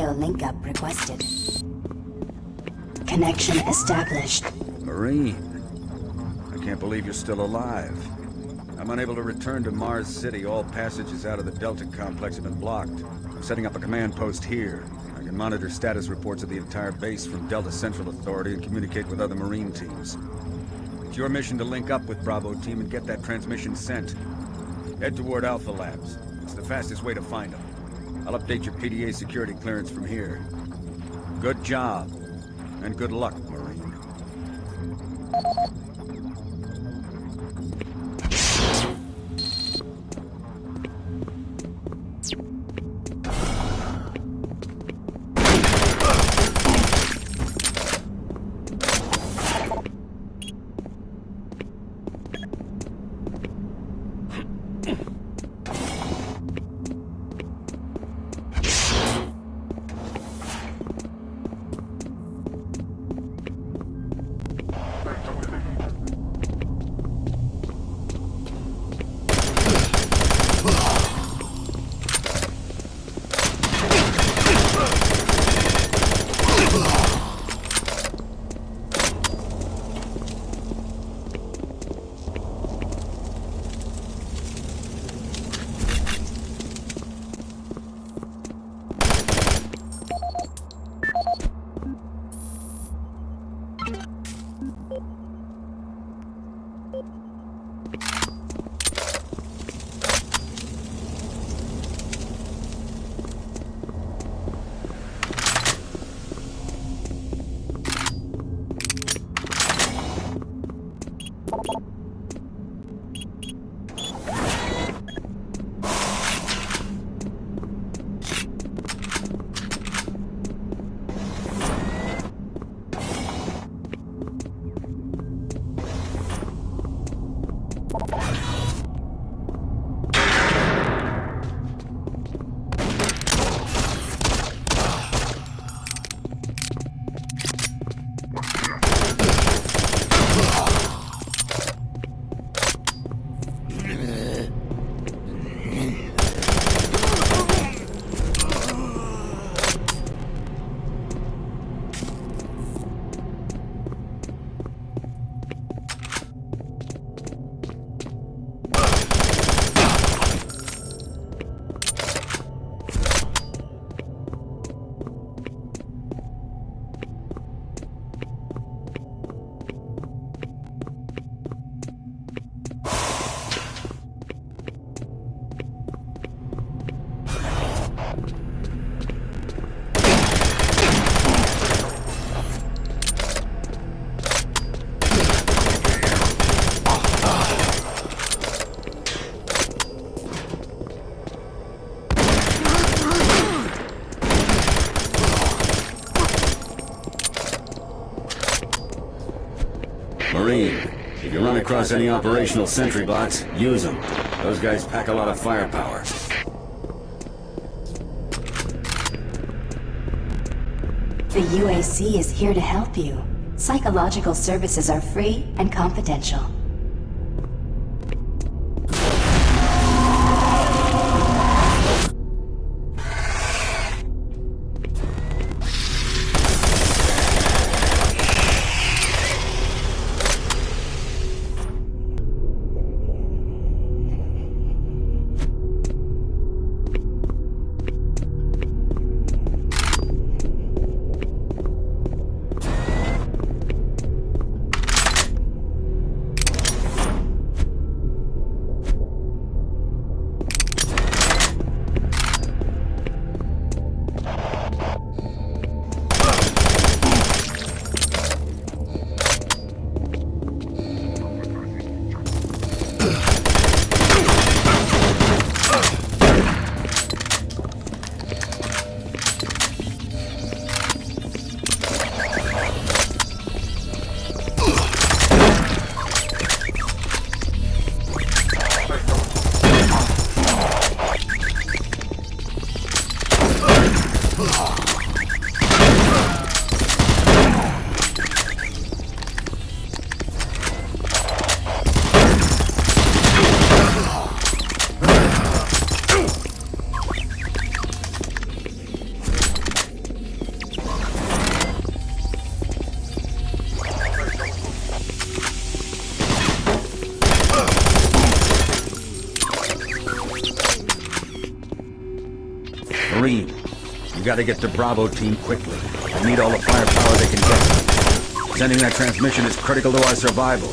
Video link up requested. Connection established. Marine. I can't believe you're still alive. I'm unable to return to Mars City. All passages out of the Delta complex have been blocked. I'm setting up a command post here. I can monitor status reports of the entire base from Delta Central Authority and communicate with other Marine teams. It's your mission to link up with Bravo Team and get that transmission sent. Head toward Alpha Labs. It's the fastest way to find them. I'll update your PDA security clearance from here. Good job. And good luck, Marine. Any operational sentry bots, use them. Those guys pack a lot of firepower. The UAC is here to help you. Psychological services are free and confidential. Gotta get to Bravo team quickly. They need all the firepower they can get. Sending that transmission is critical to our survival.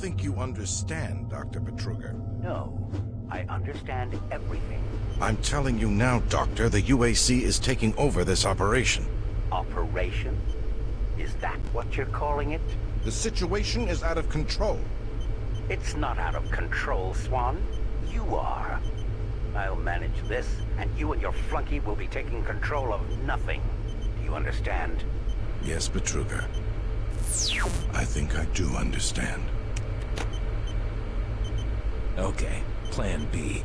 Think you understand, Dr. Betruger. No, I understand everything. I'm telling you now, Doctor, the UAC is taking over this operation. Operation? Is that what you're calling it? The situation is out of control. It's not out of control, Swan. You are. I'll manage this, and you and your flunky will be taking control of nothing. Do you understand? Yes, Betruger. I think I do understand. Okay, plan B.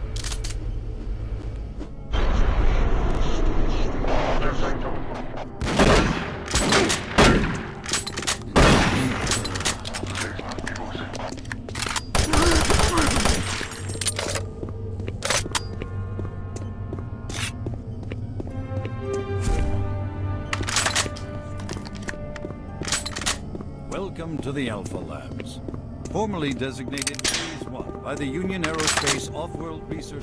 Welcome to the Alpha Labs, formerly designated Phase 1 by the Union Aerospace Off-World Research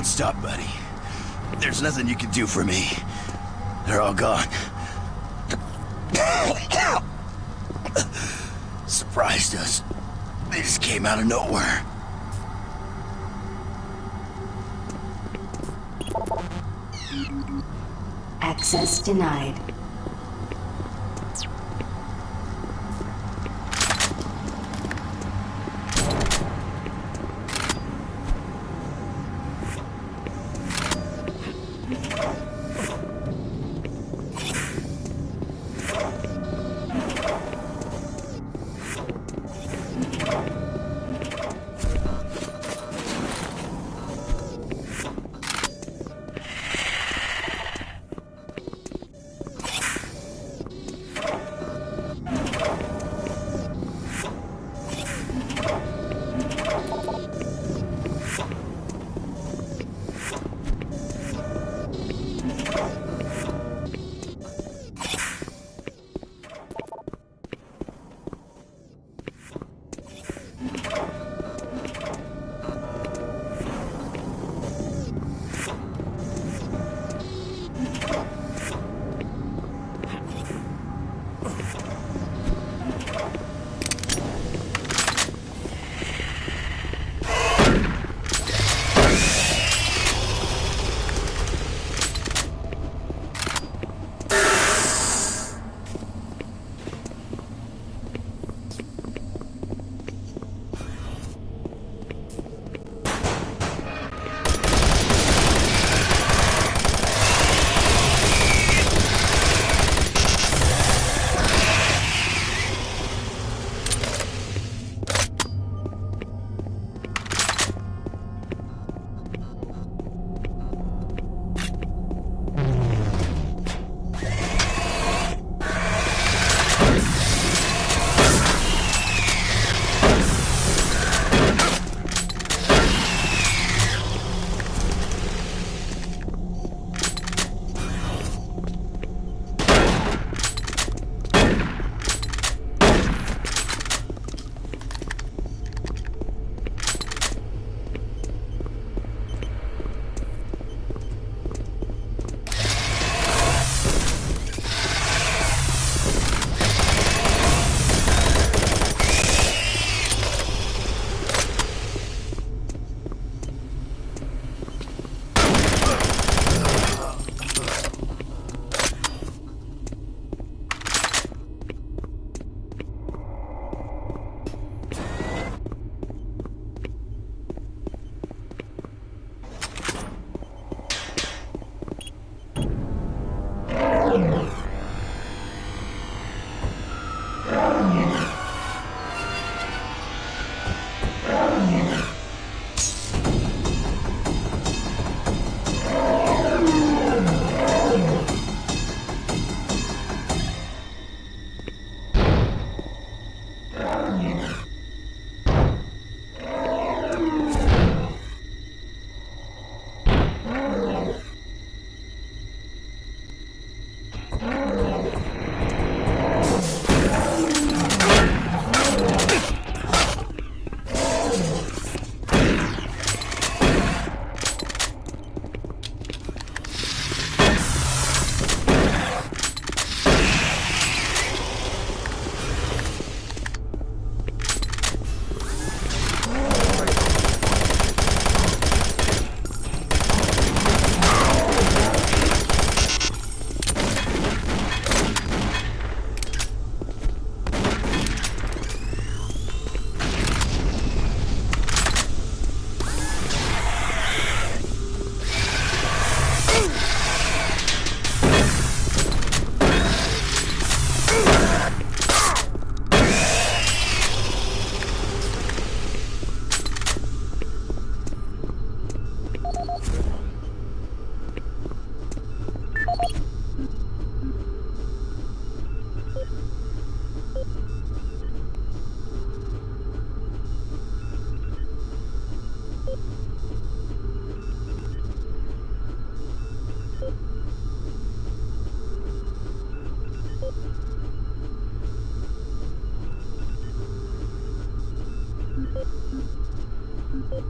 Don't stop, buddy. There's nothing you can do for me. They're all gone. Surprised us. They just came out of nowhere. Access denied.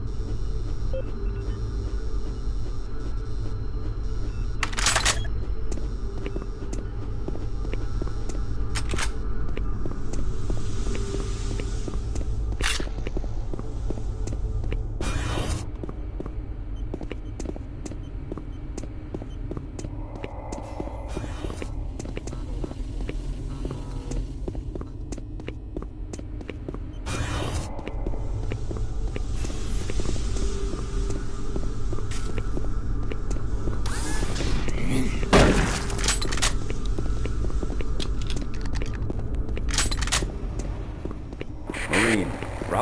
Marine,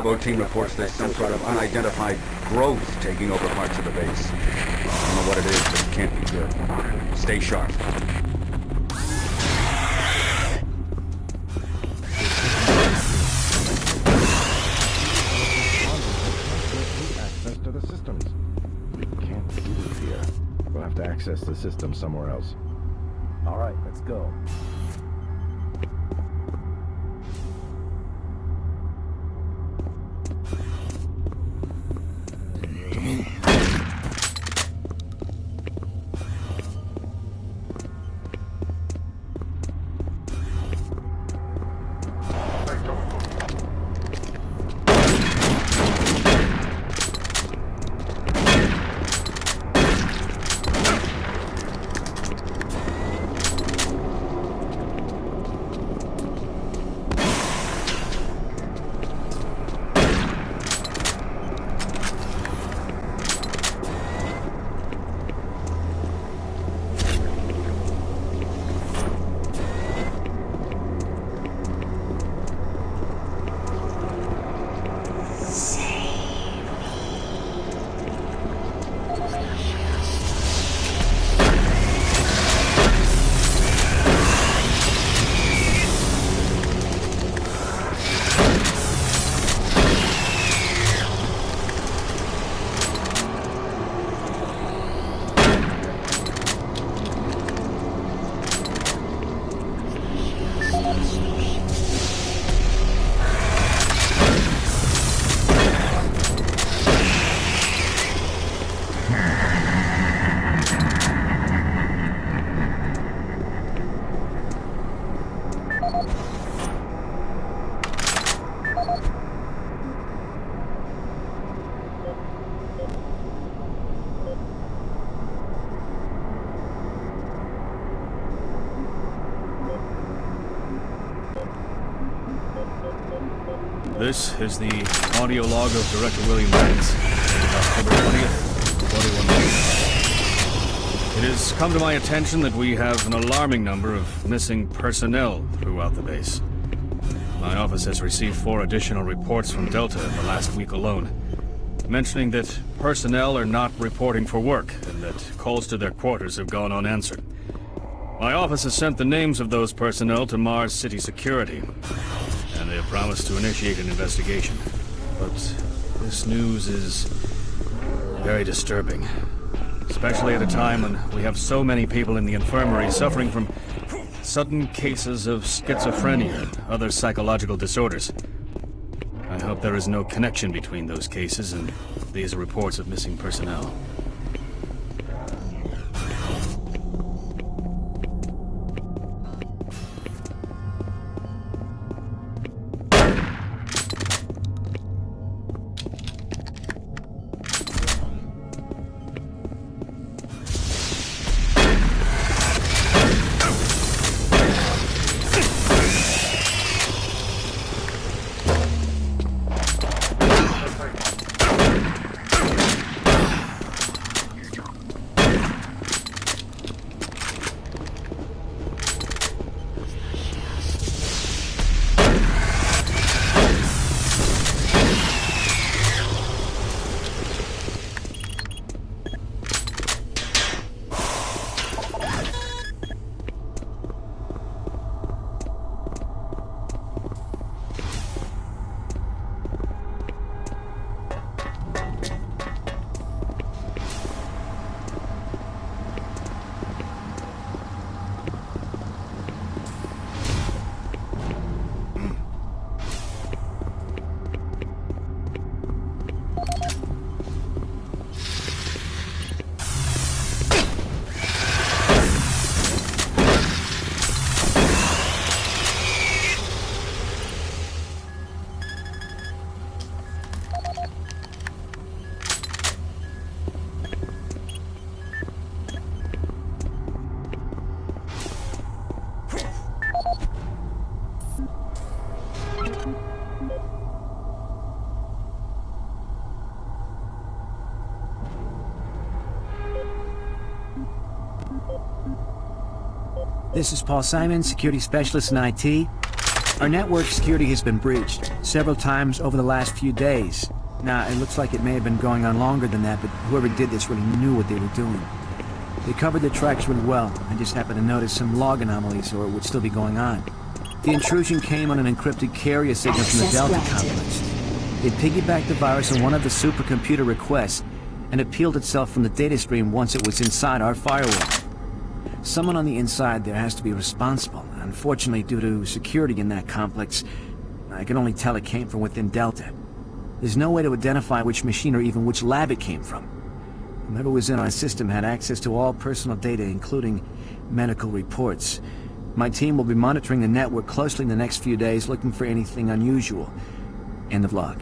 Bravo team reports there's some sort of unidentified growth taking over parts of the base. I don't know what it is, but it can't be good. Stay sharp. access to the systems. We can't do it here. We'll have to access the system somewhere else. This is the audio log of Director William Banks, October 20th, 21 It has come to my attention that we have an alarming number of missing personnel throughout the base. My office has received four additional reports from Delta in the last week alone, mentioning that personnel are not reporting for work and that calls to their quarters have gone unanswered. My office has sent the names of those personnel to Mars City Security, have promised to initiate an investigation. But this news is very disturbing. Especially at a time when we have so many people in the infirmary suffering from sudden cases of schizophrenia and other psychological disorders. I hope there is no connection between those cases and these reports of missing personnel. This is Paul Simon, security specialist in IT. Our network security has been breached several times over the last few days. Now, it looks like it may have been going on longer than that, but whoever did this really knew what they were doing. They covered their tracks really well. I just happened to notice some log anomalies, or it would still be going on. The intrusion came on an encrypted carrier signal from the Delta complex. It piggybacked the virus on one of the supercomputer requests, and it peeled itself from the data stream once it was inside our firewall. Someone on the inside there has to be responsible. Unfortunately, due to security in that complex, I can only tell it came from within Delta. There's no way to identify which machine or even which lab it came from. Whoever was in our system had access to all personal data, including medical reports. My team will be monitoring the network closely in the next few days, looking for anything unusual. End of log.